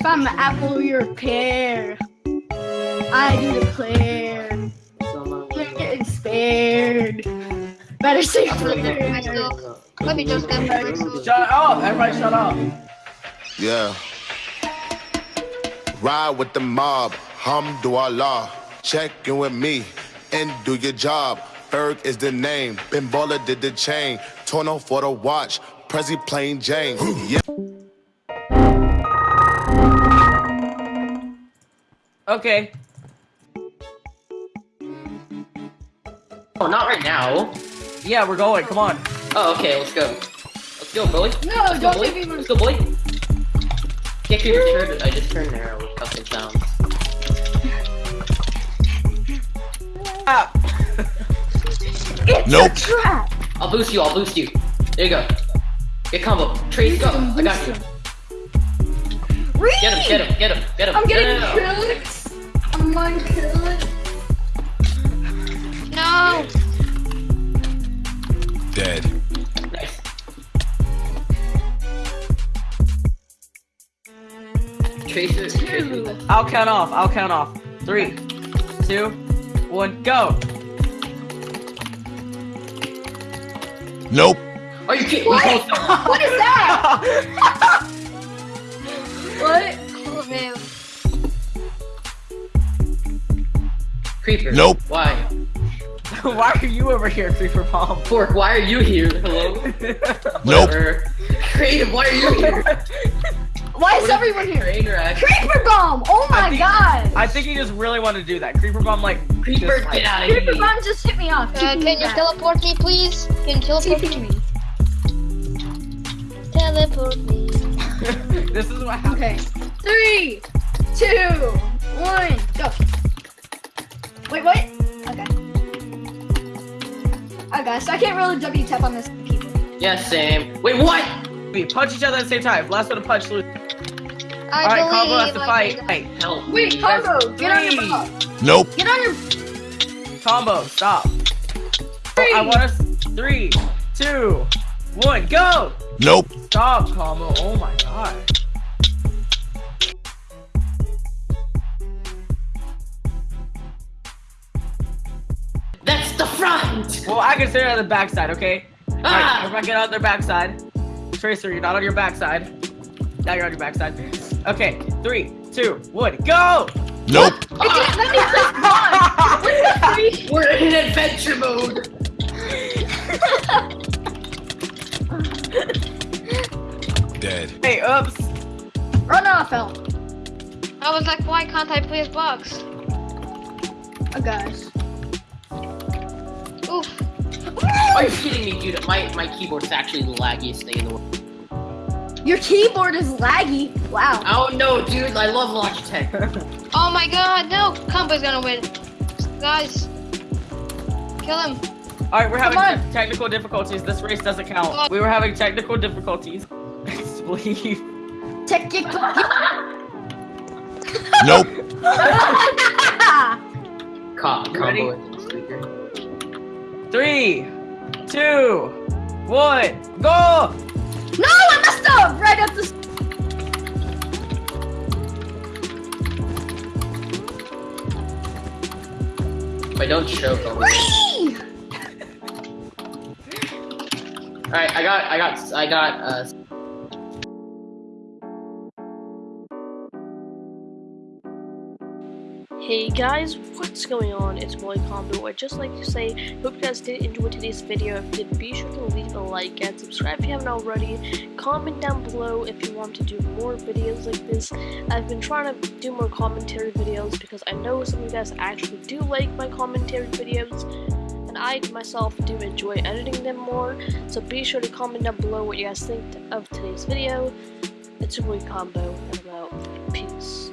If I'm an apple, you're a pear. I do declare. You're getting spared. Better say I still. Let me just get my Shut up! Everybody shut up. Yeah. Ride with the mob, hamdulillah. Check in with me and do your job. Ferg is the name. Ben Baller did the chain. Tono for the watch. Prezi plain Jane. yeah. Okay. Oh, not right now. Yeah, we're going. Come on. Oh, okay, let's go. Let's go, bully. No, Let's go, don't bully. leave me. Let's go, bully. Get creeper turned. I just turned there with fucking sounds. Ah. It's Nope. a trap. I'll boost you. I'll boost you. There you go. Get combo. Trace, go. I got you. Reed! Get him. Get him. Get him. Get him. I'm getting no, no, no. killed. I'm going killed. No. Dead. Nice. Tracer. Tracer. I'll count off. I'll count off. Three, two, one, go. Nope. Are you kidding? What? me? What is that? what? Oh, man. Creeper. Nope. Why? Why are you over here, Creeper Bomb? Fork. Why are you here? Hello. Nope. Whatever. Creative. Why are you here? Why is everyone here? Creeper bomb! Oh I my think- god! I think he just really wanted to do that. Creeper Bomb, like, Creeper, just, like- get out of here. Creeper bomb just hit me off. Uh, Keep me can you back. teleport me, please? Can you teleport TP me? me. Teleport me. this is what happened. Okay. Three, two, one, go. Wait, what? Okay. Oh, okay, so I can't really W tap on this keyboard. Yeah, same. Wait, what? We punch each other at the same time. Last one to punch, lose. I All right, combo has to I fight. Hey, Help. Wait, combo, get on your three. butt. Nope. Get on your. combo, stop. Oh, three. I want us. Three, two, one, go. Nope. Stop, combo. Oh my god. Well, I consider it on the backside, okay? Alright, Ah! everyone get on their backside. Tracer, you're not on your backside. Now you're on your backside. Okay, three, two, one, go! Nope. It didn't let me click pause. What the freak? We're in adventure mode. Dead. Hey, oops. Run off, I was like, why can't I play as box? Oh gosh. Are you kidding me, dude? My my keyboard's actually the laggiest thing in the world. Your keyboard is laggy. Wow. Oh no, dude! I love Logitech. Oh my god, no! Combo's gonna win. Guys. Kill him. Alright, we're having Come on. te- technical difficulties. This race doesn't count. We were having technical difficulties. Please. Technical. Nope. Co- combo with the speaker. Three, two, one, go! no, I messed up. Right up the. If I don't choke, I'll. Whee! All right, I got, I got, I got. Uh, Hey guys, what's going on? It's Boy Combo. I'd just like to say, hope you guys did enjoy today's video. If you did, be sure to leave a like and subscribe if you haven't already. Comment down below if you want to do more videos like this. I've been trying to do more commentary videos because I know some of you guys actually do like my commentary videos. And I myself do enjoy editing them more. So be sure to comment down below what you guys think of today's video. It's boy Combo, and I'm out. Peace.